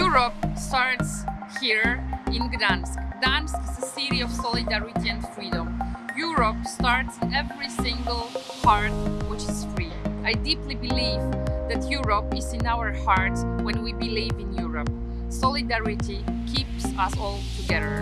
Europe starts here in Gdansk. Gdansk is a city of solidarity and freedom. Europe starts in every single heart which is free. I deeply believe that Europe is in our hearts when we believe in Europe. Solidarity keeps us all together.